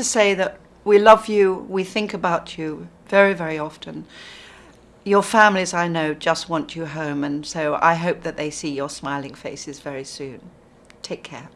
to say that we love you, we think about you very, very often. Your families, I know, just want you home, and so I hope that they see your smiling faces very soon. Take care.